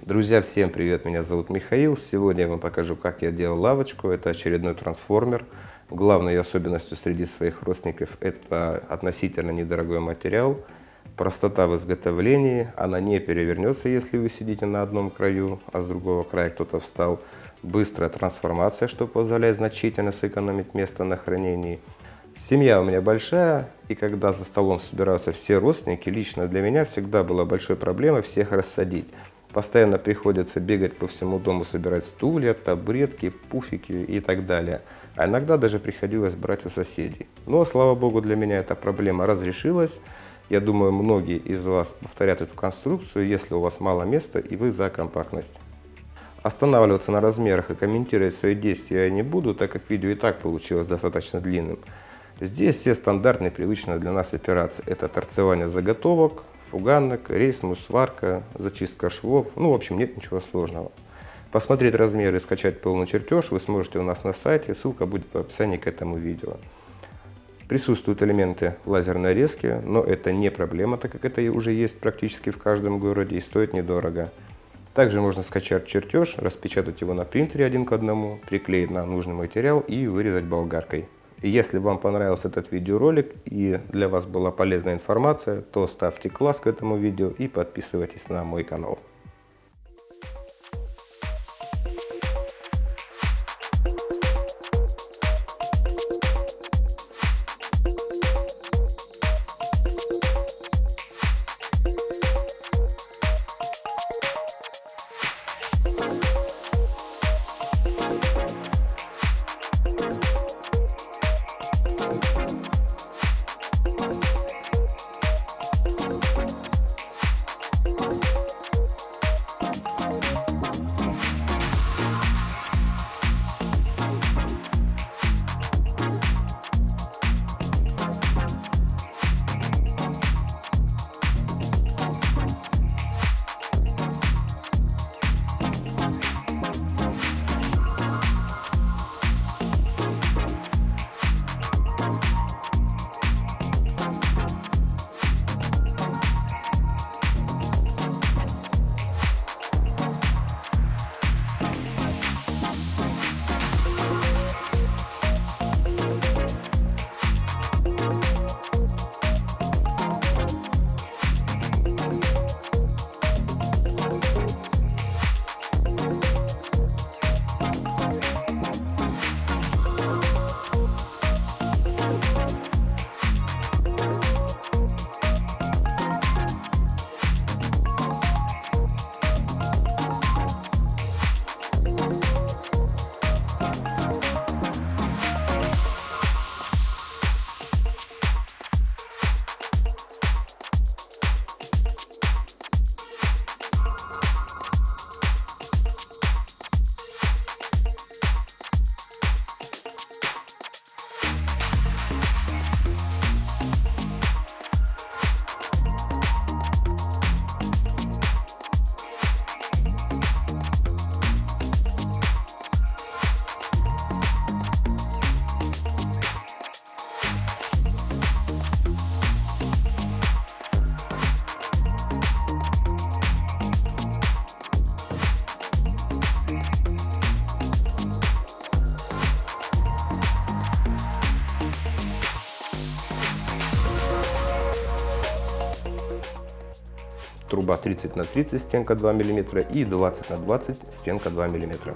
Друзья, всем привет, меня зовут Михаил. Сегодня я вам покажу, как я делал лавочку. Это очередной трансформер. Главной особенностью среди своих родственников это относительно недорогой материал, простота в изготовлении, она не перевернется, если вы сидите на одном краю, а с другого края кто-то встал. Быстрая трансформация, что позволяет значительно сэкономить место на хранении. Семья у меня большая, и когда за столом собираются все родственники, лично для меня всегда была большой проблемой всех рассадить. Постоянно приходится бегать по всему дому, собирать стулья, табуретки, пуфики и так далее. А иногда даже приходилось брать у соседей. Но, слава богу, для меня эта проблема разрешилась. Я думаю, многие из вас повторят эту конструкцию, если у вас мало места и вы за компактность. Останавливаться на размерах и комментировать свои действия я не буду, так как видео и так получилось достаточно длинным. Здесь все стандартные, привычные для нас операции. Это торцевание заготовок, фуганок, рейсмус, сварка, зачистка швов. Ну, в общем, нет ничего сложного. Посмотреть размеры и скачать полный чертеж вы сможете у нас на сайте, ссылка будет в описании к этому видео. Присутствуют элементы лазерной резки, но это не проблема, так как это уже есть практически в каждом городе и стоит недорого. Также можно скачать чертеж, распечатать его на принтере один к одному, приклеить на нужный материал и вырезать болгаркой. Если вам понравился этот видеоролик и для вас была полезная информация, то ставьте класс к этому видео и подписывайтесь на мой канал. Труба 30 на 30 стенка 2 мм и 20 на 20 стенка 2 мм.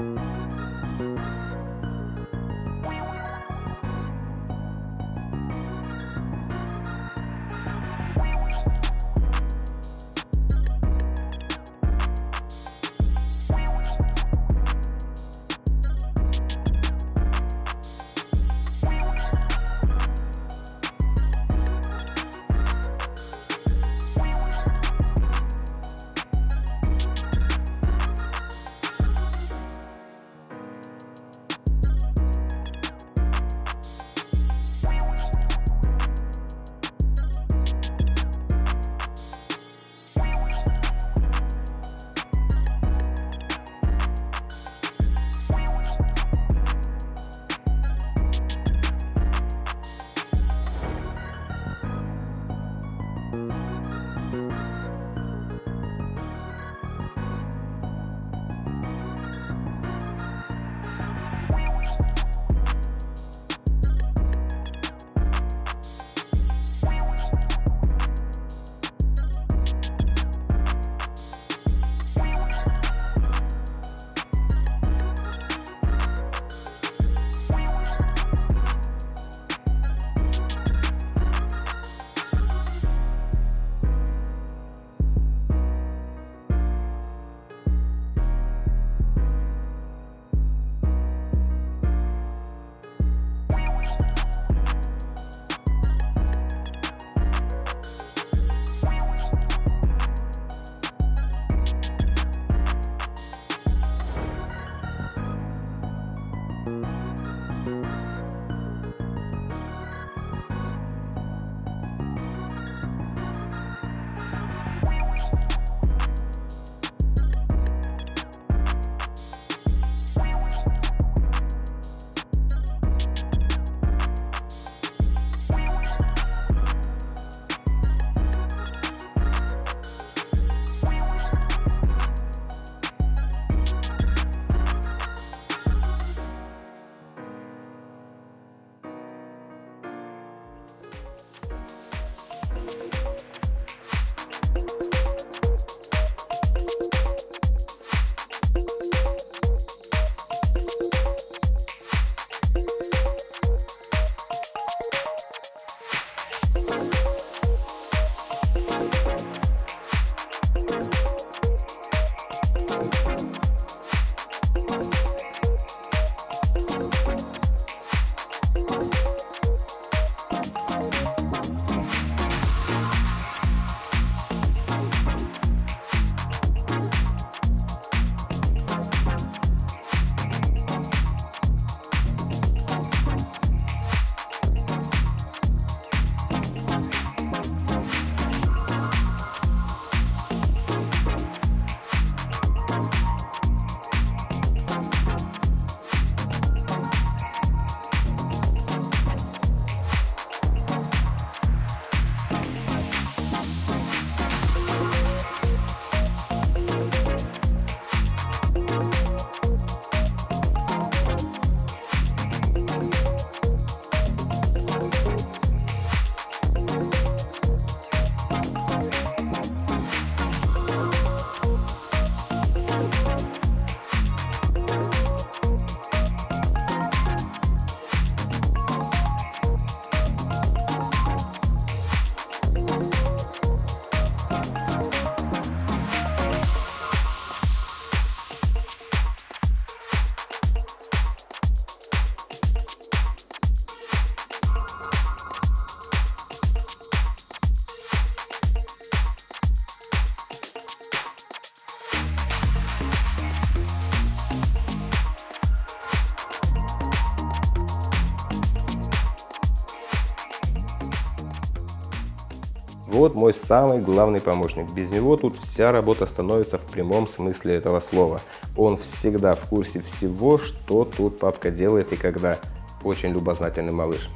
you Вот мой самый главный помощник. Без него тут вся работа становится в прямом смысле этого слова. Он всегда в курсе всего, что тут папка делает и когда. Очень любознательный малыш.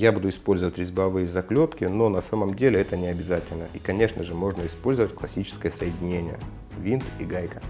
Я буду использовать резьбовые заклепки, но на самом деле это не обязательно. И, конечно же, можно использовать классическое соединение – винт и гайка.